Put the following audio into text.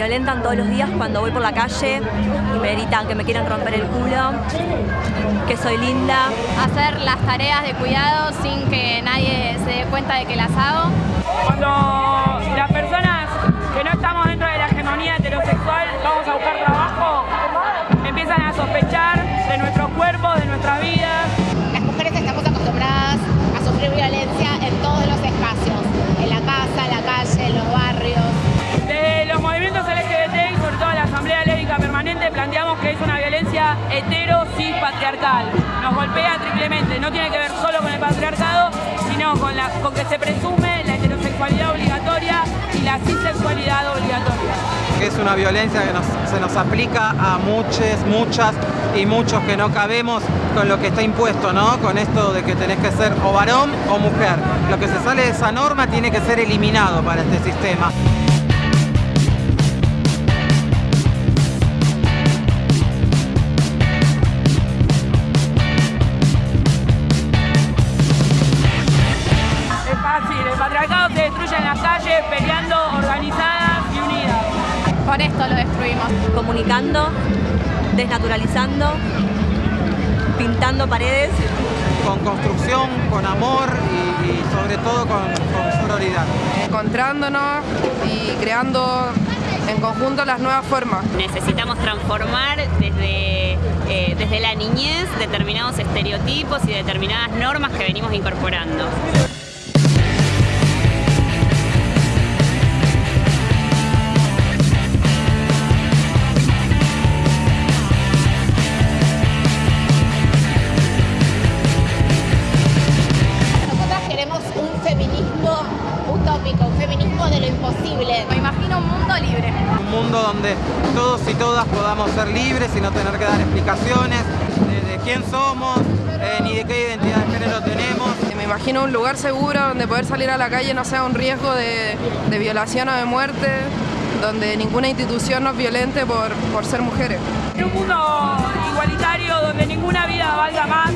violentan todos los días cuando voy por la calle y me gritan que me quieren romper el culo, que soy linda. Hacer las tareas de cuidado sin que nadie se dé cuenta de que las hago. Cuando las personas que no estamos dentro de la hegemonía heterosexual vamos a buscar patriarcal. Nos golpea triplemente, no tiene que ver solo con el patriarcado, sino con, la, que se presume la heterosexualidad obligatoria y la cisexualidad obligatoria. Es una violencia que se nos aplica a muchas, muchas y muchos que no cabemos con lo que está impuesto, ¿no? Con esto de que tenés que ser o varón o mujer. Lo que se sale de esa norma tiene que ser eliminado para este sistema. Calles peleando organizadas y unidas. Por esto lo destruimos. Comunicando, desnaturalizando, pintando paredes. Con construcción, con amor y, y sobre todo con, con sororidad. encontrándonos y creando en conjunto las nuevas formas. Necesitamos transformar desde, eh, desde la niñez determinados estereotipos y determinadas normas que venimos incorporando. Utópico, un feminismo de lo imposible. Me imagino un mundo libre. Un mundo donde todos y todas podamos ser libres y no tener que dar explicaciones de, de quién somos, eh, ni de qué identidad de género tenemos. Me imagino un lugar seguro donde poder salir a la calle no sea un riesgo de, de violación o de muerte, donde ninguna institución nos violente por, por ser mujeres. En un mundo igualitario donde ninguna vida valga más